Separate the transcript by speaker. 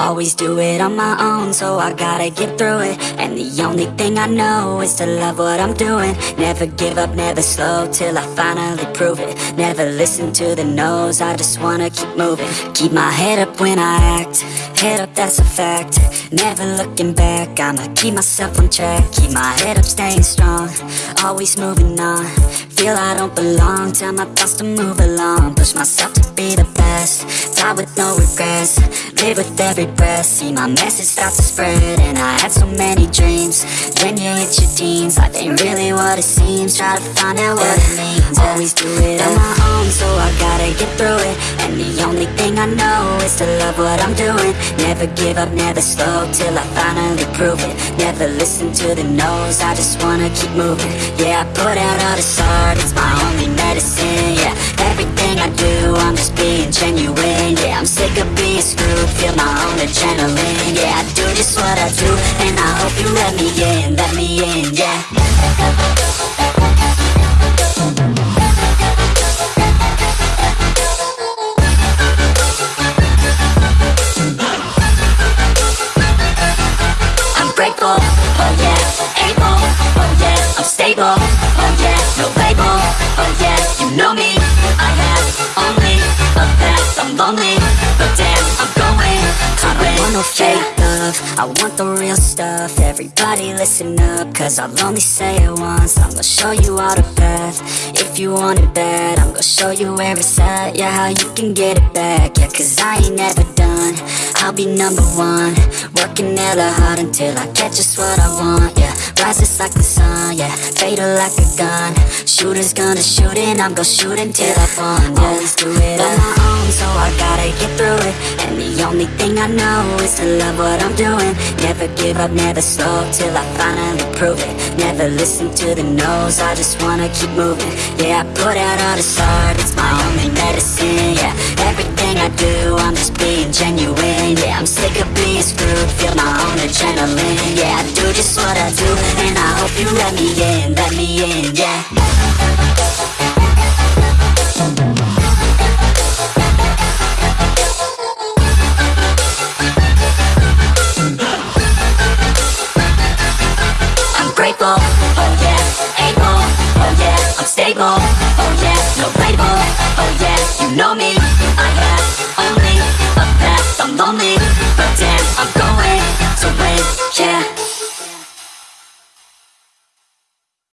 Speaker 1: Always do it on my own, so I gotta get through it. And the only thing I know is to love what I'm doing. Never give up, never slow, till I finally prove it. Never listen to the no's, I just wanna keep moving. Keep my head up when I act, head up that's a fact. Never looking back, I'ma keep myself on track. Keep my head up, staying strong, always moving on Feel I don't belong, tell my thoughts to move along. Push myself to be the best, die with no regrets. Live with every breath, see my message start to spread And I had so many dreams, when you hit your teens Life ain't really what it seems, try to find out what it means. Always do it on my own, I know is to love what I'm doing. Never give up, never slow, till I finally prove it. Never listen to the no's, I just wanna keep moving. Yeah, I put out all this art, it's my only medicine, yeah Everything I do, I'm just being genuine, yeah I'm sick of being screwed, feel my own adrenaline, yeah I do just what I do, and I hope you let me in, path, I'm but damn, I'm going I don't want no fake love, I want the real stuff, everybody listen up, cause I'll only say it once, I'm gonna show you all the path, if you want it bad, I'm gonna show you where it's at, yeah, how you can get it back, yeah, cause I ain't never done, I'll be number one, working hella hard until I get just what I want, yeah, rises like the sun, fatal like a gun, shooters gonna shoot and I'm gonna shoot until I fall, yeah, always do it on my own, so I gotta get through it, and the only thing I know is to love what I'm doing, never give up, never slow, till I finally prove it, never listen to the no's, I just wanna keep moving, yeah, I put out all this art, it's my only medicine, yeah, everything I do, I'm just yeah, I do just what I do, and I hope you let me in, let me in, yeah. I'm grateful, yeah.